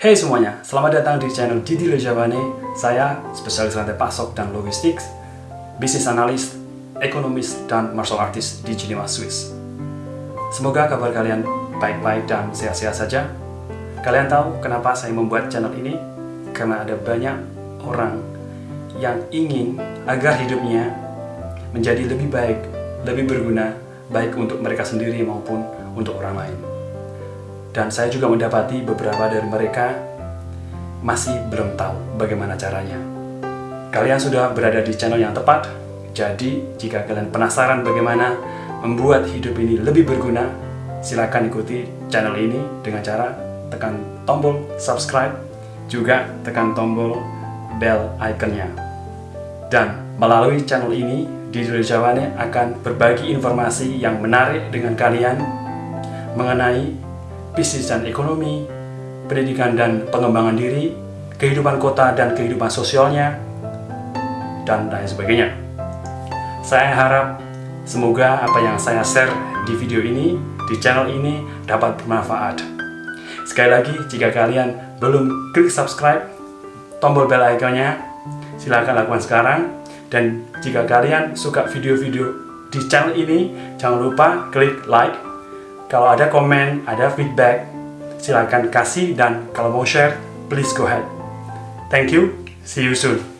Hey semuanya, selamat datang di channel Didi Rejavane. Saya spesialis rantai pasok dan logistik, bisnis analis, ekonomis, dan martial artist di Geneva, Swiss. Semoga kabar kalian baik-baik dan sehat-sehat saja. Kalian tahu kenapa saya membuat channel ini? Karena ada banyak orang yang ingin agar hidupnya menjadi lebih baik, lebih berguna, baik untuk mereka sendiri maupun untuk orang lain. Dan saya juga mendapati beberapa dari mereka masih belum tahu bagaimana caranya. Kalian sudah berada di channel yang tepat, jadi jika kalian penasaran bagaimana membuat hidup ini lebih berguna, silakan ikuti channel ini dengan cara tekan tombol subscribe, juga tekan tombol bell iconnya. Dan melalui channel ini, Didi Jawane akan berbagi informasi yang menarik dengan kalian mengenai bisnis dan ekonomi, pendidikan dan pengembangan diri, kehidupan kota dan kehidupan sosialnya, dan lain sebagainya. Saya harap semoga apa yang saya share di video ini, di channel ini dapat bermanfaat. Sekali lagi, jika kalian belum klik subscribe, tombol bell iconnya, silahkan lakukan sekarang. Dan jika kalian suka video-video di channel ini, jangan lupa klik like, kalau ada komen, ada feedback, silakan kasih dan kalau mau share, please go ahead. Thank you. See you soon.